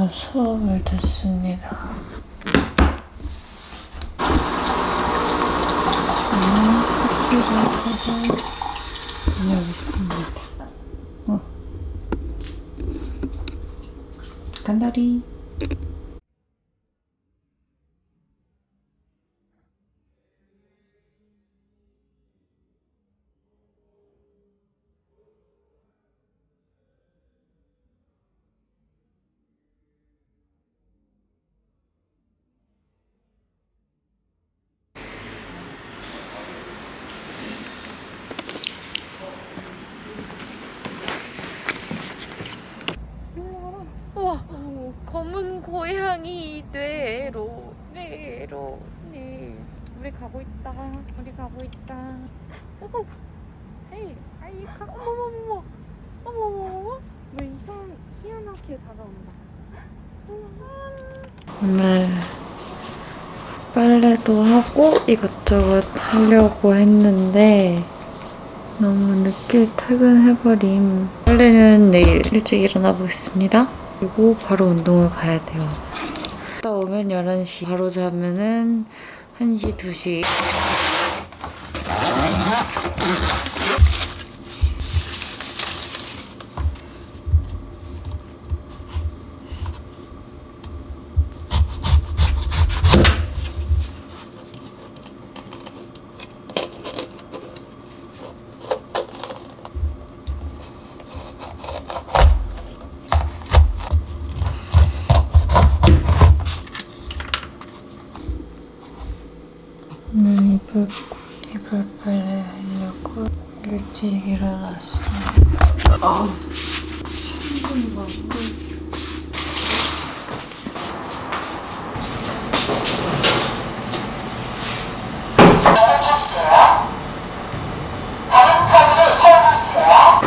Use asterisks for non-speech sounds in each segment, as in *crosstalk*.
저 수업을 듣습니다. 저는 커피를 타서 다녀오겠습니다. 어. 간다리. 우와 검은 고양이 뇌로 뇌로 네 우리 가고 있다 우리 가고 있다 에이 아이 가 어머머머 왜 이상 희한하게 다가온다. 오늘 빨래도 하고 이것저것 하려고 했는데 너무 늦게 퇴근해버림. 빨래는 내일 일찍 일어나 보겠습니다. 그리고 바로 운동을 가야 돼요. 갔다 오면 11시, 바로 자면은 1시, 2시. 오늘 이불, 이불 빨래 하려고 일찍 일어났습니다. 아, 천둥 맞고. 주세요. 다른 카드를 사용해 주세요.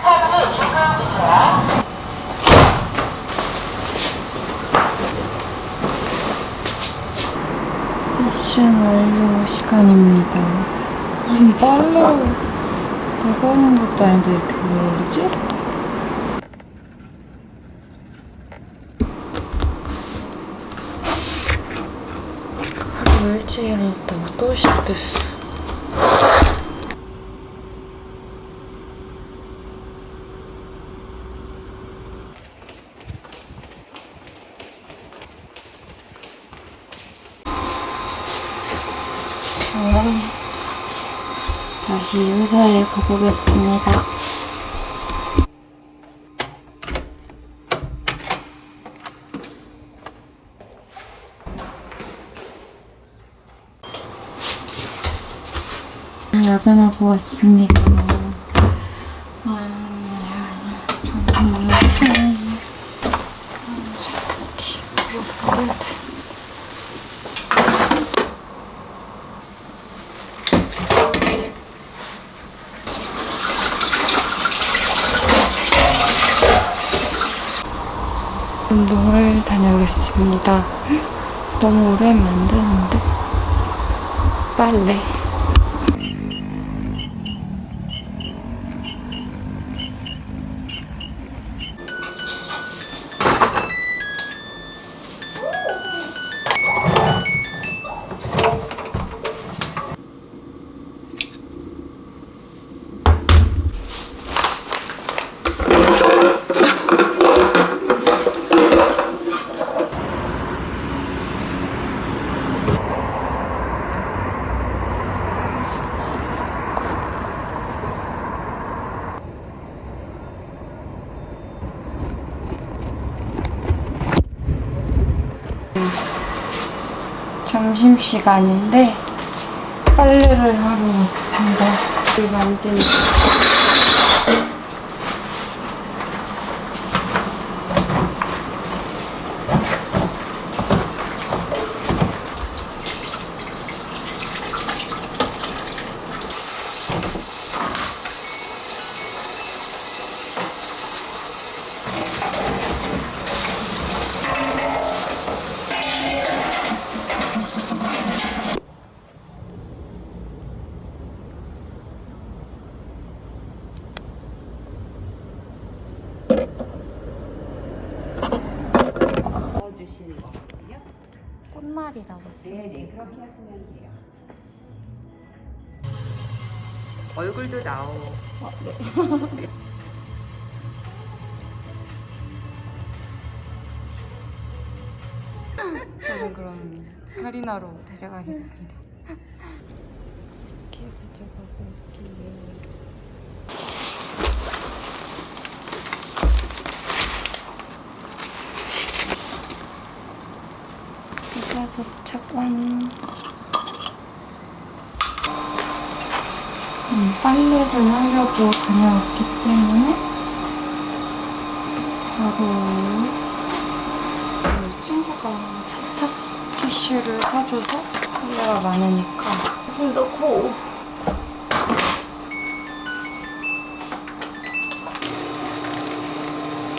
카드를 주문해 주세요. 미션 완료 시간입니다. 무슨 빨래 내가 하는 것도 아닌데 이렇게 왜 올리지? 하루 일찍 일어났다고 또 시작됐어. 저는 다시 회사에 가보겠습니다. 야근하고 왔습니다. 아, 정말. 스타키, 그리고 운동을 다녀오겠습니다. 너무 오래 하면 안 되는데. 빨래. 점심시간인데 빨래를 하러 왔습니다. 이걸 만드는 넣 어주시는 거거든요. 꽃말이라고 써요. 네네 그렇게 하시면 돼요. 얼굴도 나오고 *laughs* 저는 그럼 카리나로 데려가겠습니다. 이렇게 가져가고 올게요. 이사 도착 완. 음, 빨래를 하려고 다녀왔기 때문에 바로 그 친구가 세탁 티슈를 사줘서 빨래가 많으니까 옷을 넣고.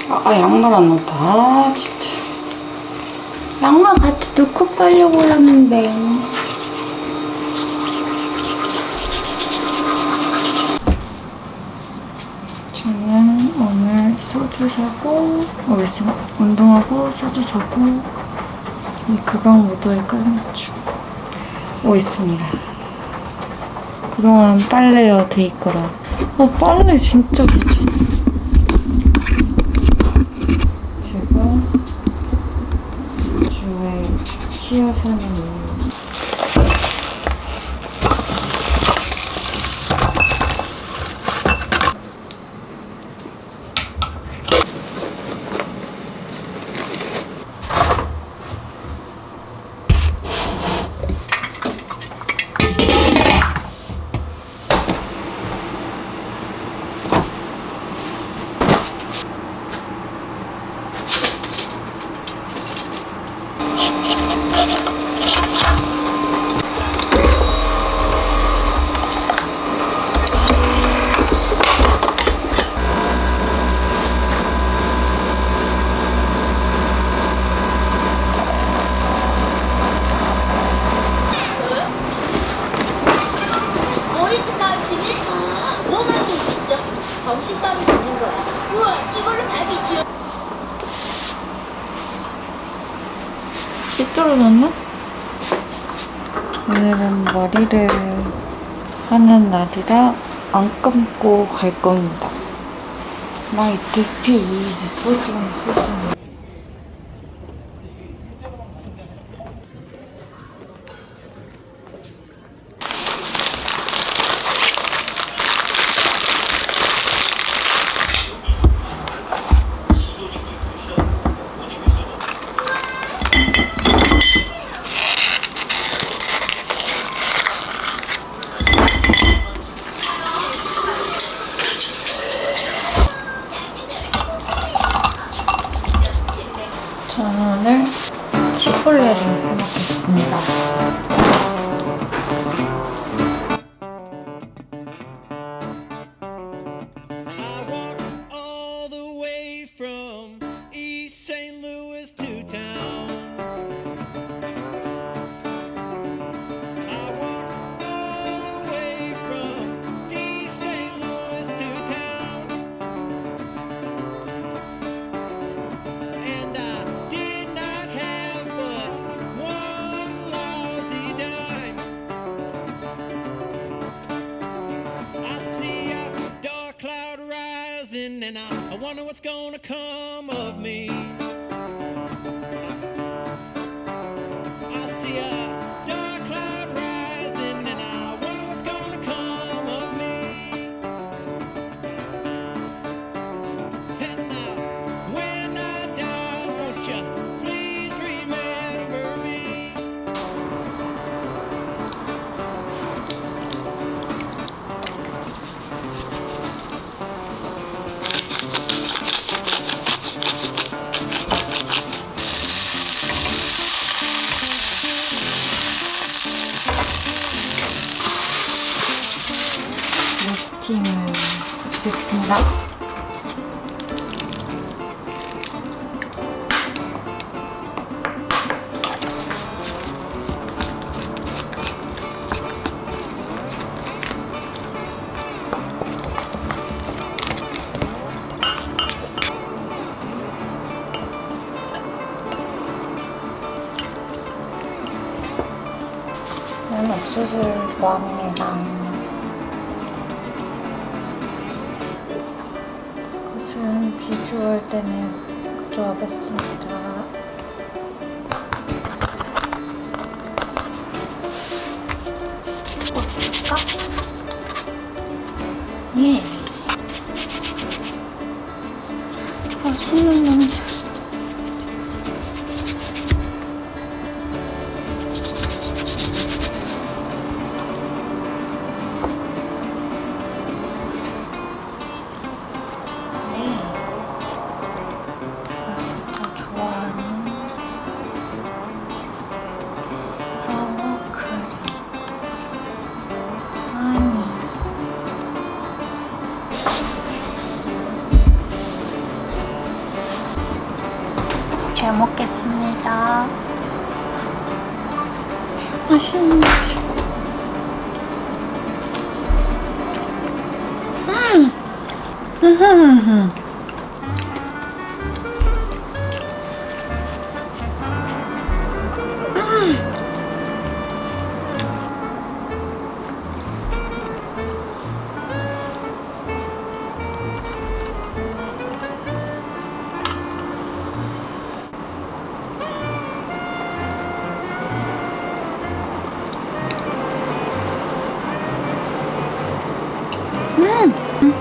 아, 아, 양말 안 넣었다. 아 진짜 양말 같이 넣고 빨려고 했는데. 저는 오늘 소주 사고 어 운동하고 소주 사고 이 그강 모드에 깔맞춤 오 있습니다. 그동안 빨래여 돼 있거라. 어 빨래 진짜 미쳤어 Мгм. 삐뚤어졌나? 오늘은 머리를 하는 날이라 안 감고 갈 겁니다. My DP is 소중 소중. 저는 wonder what's gonna come of me. 해주겠습니다. 저는 옥수수를 좋아합니다. 비주얼 때문에 가져와봤습니다. 꽂을까?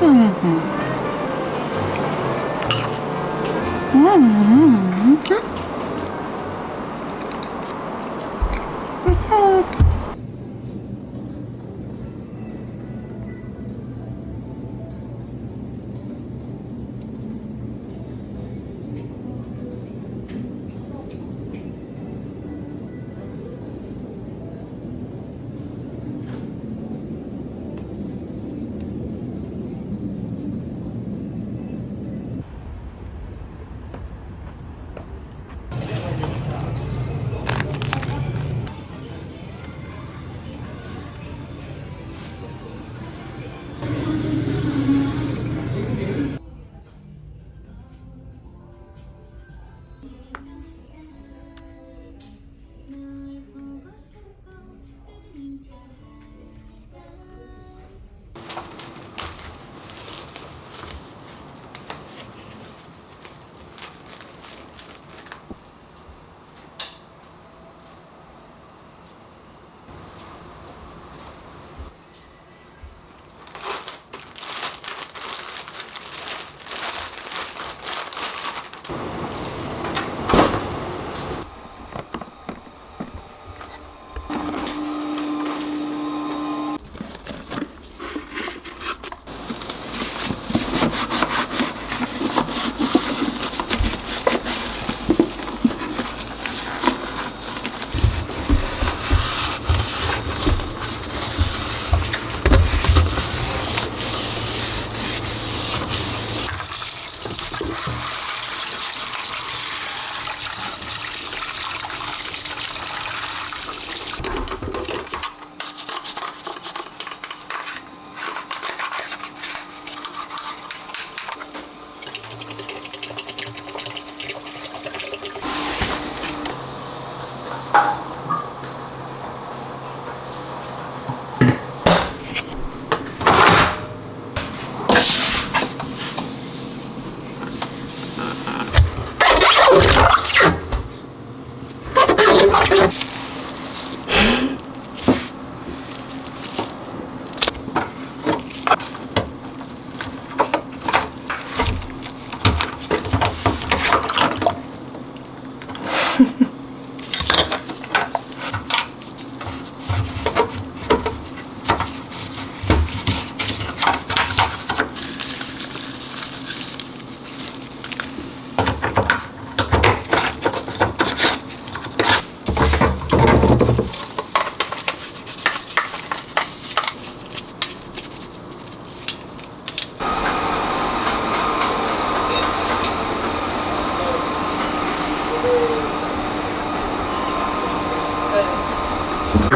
嗯哼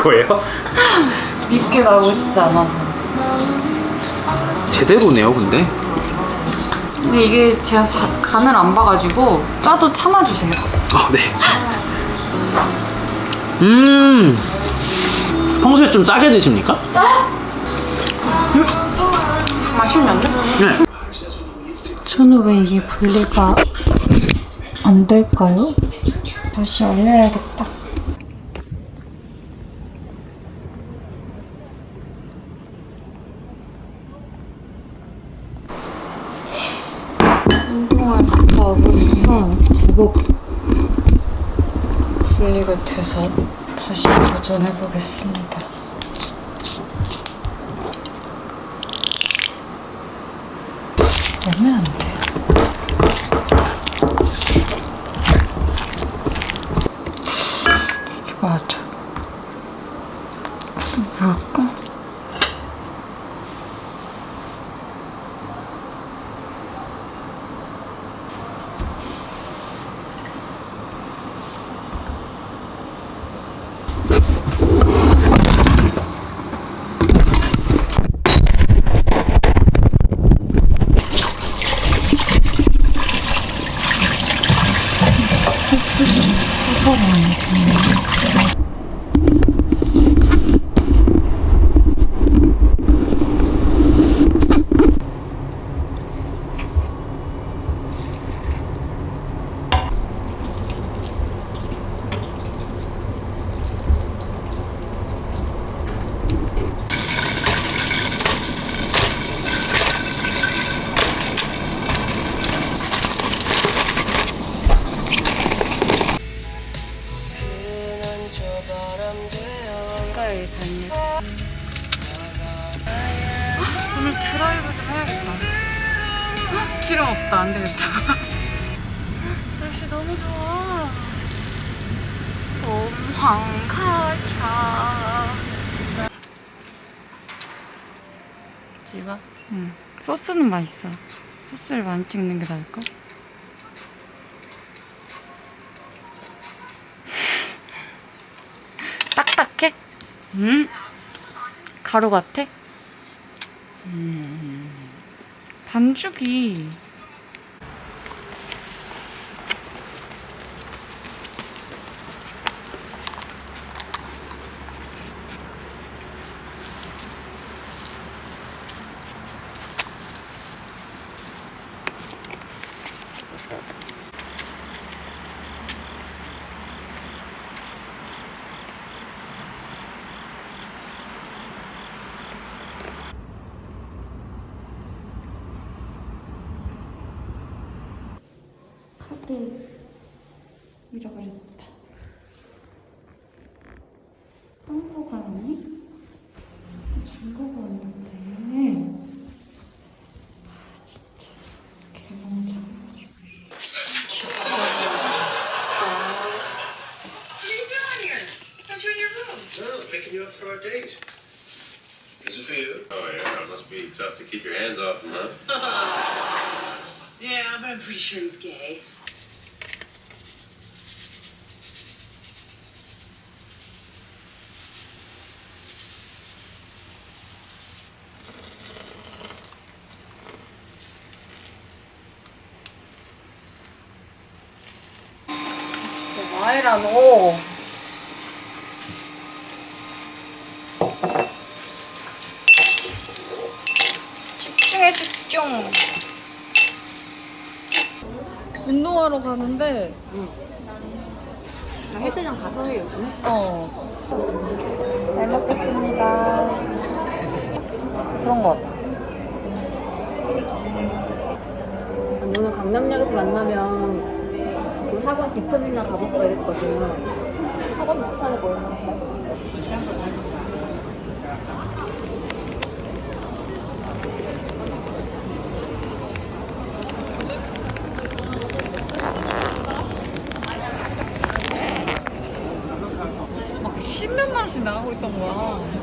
거예요? 밉게 나오고 싶지 않아서. 제대로네요, 근데. 근데 이게 제가 자- 간을 안 봐가지고 짜도 참아주세요. 아, 네. 음. 평소에 좀 짜게 드십니까? 맛있는데? 네. 저는 왜 이게 분리가 안 될까요? 다시 올려야겠다. 제법 분리가 돼서 다시 도전해 보겠습니다. 얼면 안 돼. 이게 맞아. 뭐랄까? 지가? 응. 소스는 맛있어. 소스를 많이 찍는 게 나을까? *laughs* 딱딱해? 음? 가루 같아? 음. 반죽이 카 Is it for you? Oh yeah, it must be tough to keep your hands off him, huh? *laughs* Yeah, but I'm pretty sure he's gay. 운동하러 가는데 나 헬스장 가서 해 요즘에? 어. 잘 먹겠습니다. 그런 거 같아. 오늘 강남역에서 만나면 그 학원 디편이나 가볼까 이랬거든. 학원 못하는 거 얼마인데? 막 십몇만 원씩 나가고 있던 거야.